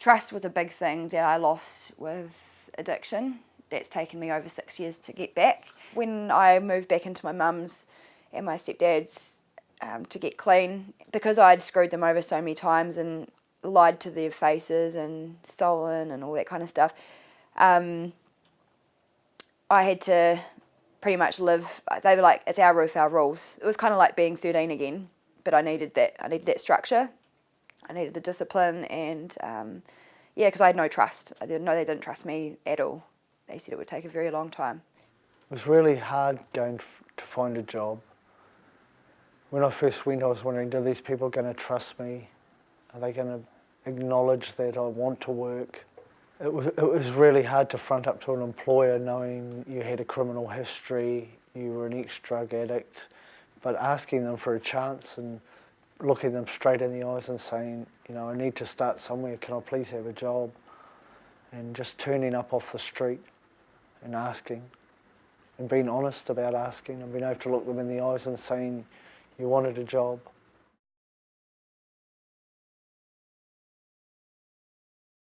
Trust was a big thing that I lost with addiction. That's taken me over six years to get back. When I moved back into my mum's and my stepdad's um, to get clean, because I'd screwed them over so many times and lied to their faces and stolen and all that kind of stuff, um, I had to pretty much live, they were like, it's our roof, our rules. It was kind of like being 13 again, but I needed that, I needed that structure. I needed the discipline and um, yeah, because I had no trust. I didn't know they didn't trust me at all. They said it would take a very long time. It was really hard going to find a job. When I first went, I was wondering, are these people going to trust me? Are they going to acknowledge that I want to work? It was, it was really hard to front up to an employer knowing you had a criminal history, you were an ex-drug addict, but asking them for a chance and looking them straight in the eyes and saying, you know, I need to start somewhere, can I please have a job? And just turning up off the street and asking and being honest about asking and being able to look them in the eyes and saying you wanted a job